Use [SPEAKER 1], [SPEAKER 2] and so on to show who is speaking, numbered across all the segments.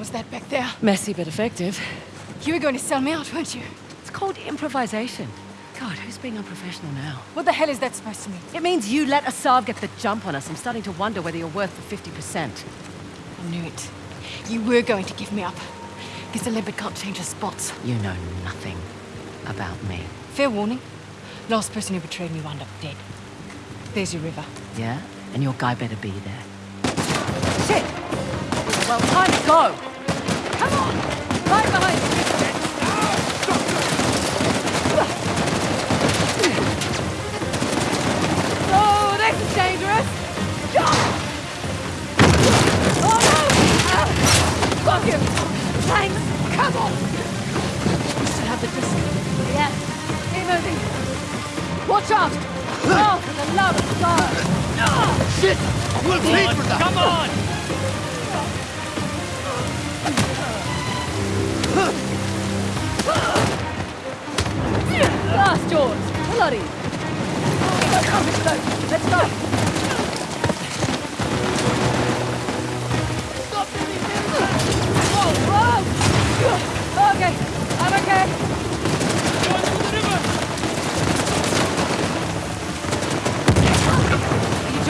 [SPEAKER 1] was that back there?
[SPEAKER 2] Messy but effective.
[SPEAKER 1] You were going to sell me out, weren't you?
[SPEAKER 2] It's called improvisation. God, who's being unprofessional now?
[SPEAKER 1] What the hell is that supposed to mean?
[SPEAKER 2] It means you let Asav get the jump on us. I'm starting to wonder whether you're worth the 50%.
[SPEAKER 1] I knew it. You were going to give me up. Guess a leopard can't change her spots.
[SPEAKER 2] You know nothing about me.
[SPEAKER 1] Fair warning. Last person who betrayed me wound up dead. There's your river.
[SPEAKER 2] Yeah? And your guy better be there. Shit! Well, time to go! We still the disc. Yeah. Keep moving. Watch out! Oh, for the love of God! No!
[SPEAKER 3] Shit! We'll pay for that!
[SPEAKER 4] Come on!
[SPEAKER 2] Last George! Bloody! Let's go!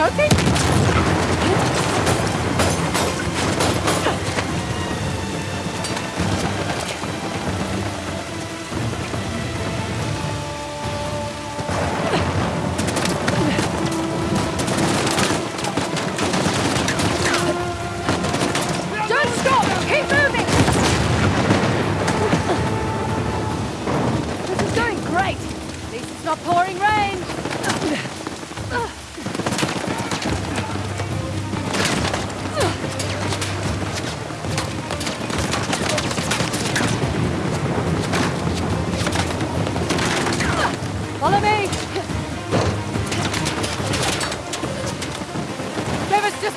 [SPEAKER 2] Are